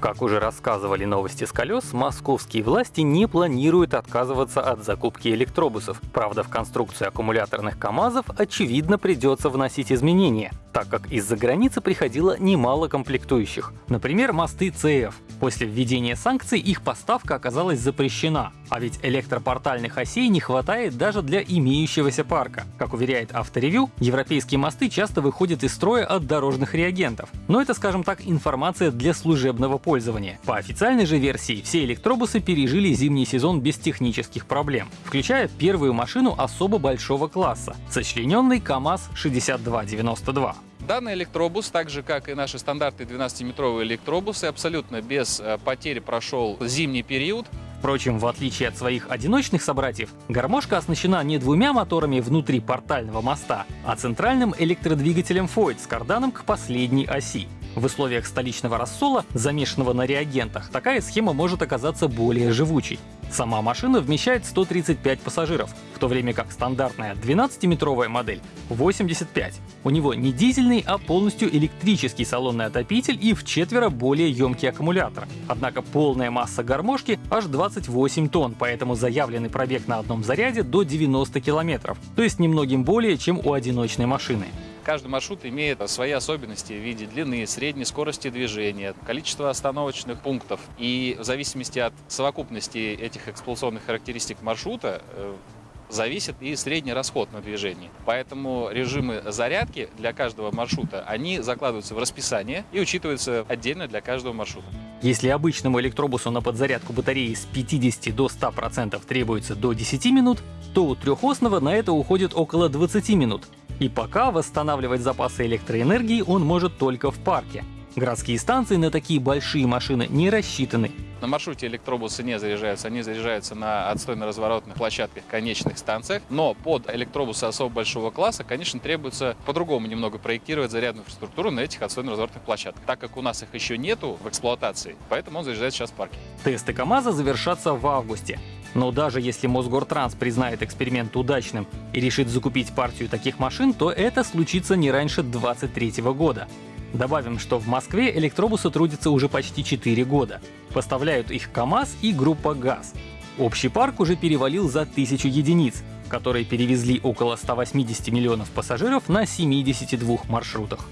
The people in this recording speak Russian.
Как уже рассказывали новости с колес, московские власти не планируют отказываться от закупки электробусов. Правда, в конструкцию аккумуляторных КАМАЗов очевидно придется вносить изменения, так как из-за границы приходило немало комплектующих. Например, мосты ЦФ. После введения санкций их поставка оказалась запрещена, а ведь электропортальных осей не хватает даже для имеющегося парка. Как уверяет авторевью, европейские мосты часто выходят из строя от дорожных реагентов. Но это, скажем так, информация для служебного пользования. По официальной же версии, все электробусы пережили зимний сезон без технических проблем, включая первую машину особо большого класса — сочлененный КАМАЗ-6292. Данный электробус, так же как и наши стандартные 12-метровые электробусы, абсолютно без э, потерь прошел зимний период. Впрочем, в отличие от своих одиночных собратьев, гармошка оснащена не двумя моторами внутри портального моста, а центральным электродвигателем FOID с карданом к последней оси. В условиях столичного рассола, замешанного на реагентах, такая схема может оказаться более живучей. Сама машина вмещает 135 пассажиров, в то время как стандартная 12-метровая модель — 85. У него не дизельный, а полностью электрический салонный отопитель и в четверо более емкий аккумулятор. Однако полная масса гармошки аж 28 тонн, поэтому заявленный пробег на одном заряде до 90 километров, то есть немногим более, чем у одиночной машины. Каждый маршрут имеет свои особенности в виде длины, средней скорости движения, количества остановочных пунктов. И в зависимости от совокупности этих эксплуатационных характеристик маршрута э, зависит и средний расход на движение. Поэтому режимы зарядки для каждого маршрута, они закладываются в расписание и учитываются отдельно для каждого маршрута. Если обычному электробусу на подзарядку батареи с 50 до 100% требуется до 10 минут, то у трехосного на это уходит около 20 минут. И пока восстанавливать запасы электроэнергии он может только в парке. Городские станции на такие большие машины не рассчитаны. На маршруте электробусы не заряжаются, они заряжаются на отстойно-разворотных площадках конечных станциях. Но под электробусы особо большого класса, конечно, требуется по-другому немного проектировать зарядную инфраструктуру на этих отстойно-разворотных площадках. Так как у нас их еще нету в эксплуатации, поэтому он заряжается сейчас в парке. Тесты КАМАЗа завершатся в августе. Но даже если Мосгортранс признает эксперимент удачным и решит закупить партию таких машин, то это случится не раньше 2023 года. Добавим, что в Москве электробусы трудятся уже почти 4 года. Поставляют их КАМАЗ и группа ГАЗ. Общий парк уже перевалил за тысячу единиц, которые перевезли около 180 миллионов пассажиров на 72 маршрутах.